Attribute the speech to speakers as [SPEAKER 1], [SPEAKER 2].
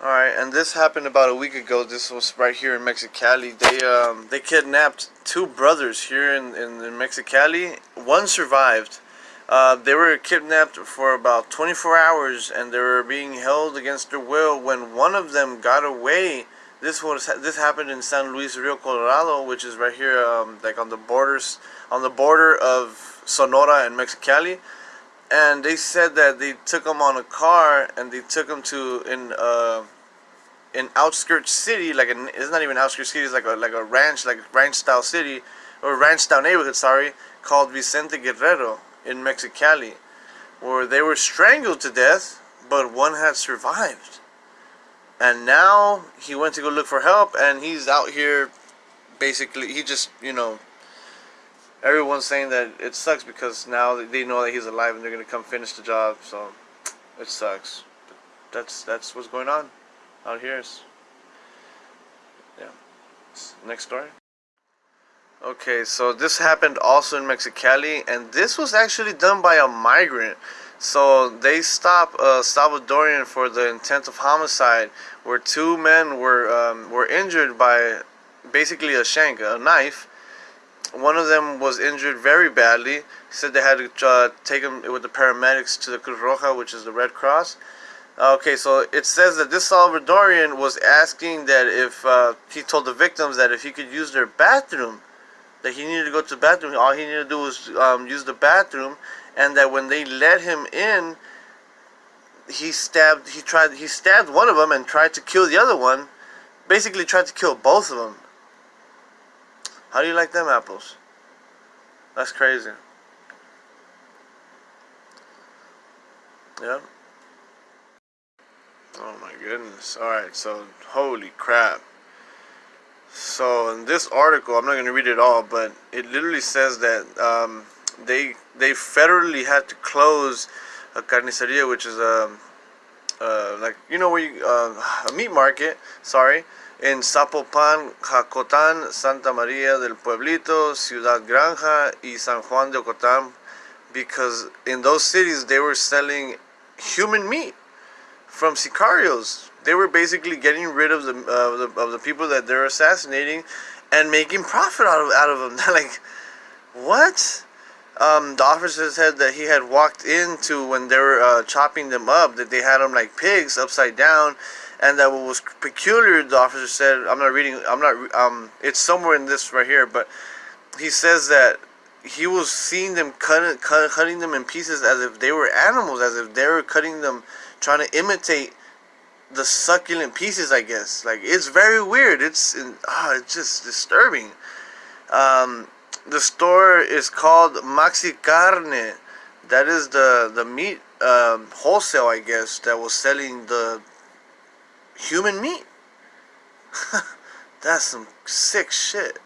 [SPEAKER 1] Alright, and this happened about a week ago. This was right here in Mexicali. They um, they kidnapped two brothers here in, in, in Mexicali. One survived. Uh, they were kidnapped for about 24 hours and they were being held against their will when one of them got away. This was this happened in San Luis Rio, Colorado, which is right here, um, like on the borders, on the border of Sonora and Mexicali and they said that they took him on a car and they took him to in uh in outskirts city like an, it's not even outskirts city it's like a like a ranch like ranch style city or ranch style neighborhood sorry called Vicente Guerrero in Mexicali where they were strangled to death but one had survived and now he went to go look for help and he's out here basically he just you know everyone's saying that it sucks because now they know that he's alive and they're gonna come finish the job. So it sucks. But that's that's what's going on out here. yeah. Next story. Okay, so this happened also in Mexicali, and this was actually done by a migrant. So they stopped a Salvadorian for the intent of homicide, where two men were um, were injured by basically a shank, a knife, one of them was injured very badly. Said they had to uh, take him with the paramedics to the Cruz Roja, which is the Red Cross. Okay, so it says that this Salvadorian was asking that if uh, he told the victims that if he could use their bathroom, that he needed to go to the bathroom. All he needed to do was um, use the bathroom, and that when they let him in, he stabbed. He tried. He stabbed one of them and tried to kill the other one. Basically, tried to kill both of them. How do you like them apples? That's crazy. Yeah. Oh my goodness. Alright, so holy crap. So in this article, I'm not going to read it all, but it literally says that um, they they federally had to close a carniceria, which is a uh, like you know where you uh, a meat market. Sorry, en Zapopan, Jocotán, Santa María del Pueblito, Ciudad Granja, y San Juan de Ocotán, because in those cities they were selling human meat from sicarios. They were basically getting rid of the, uh, the of the people that they're assassinating and making profit out of out of them. like, what? Um, the officer said that he had walked into when they were uh, chopping them up, that they had them like pigs upside down, and that what was peculiar, the officer said, I'm not reading, I'm not, um, it's somewhere in this right here, but he says that he was seeing them cutting, cut, cutting them in pieces as if they were animals, as if they were cutting them, trying to imitate the succulent pieces, I guess. Like, it's very weird. It's, ah, it's just disturbing. Um, the store is called Maxi Carne. That is the, the meat um, wholesale, I guess, that was selling the human meat. That's some sick shit.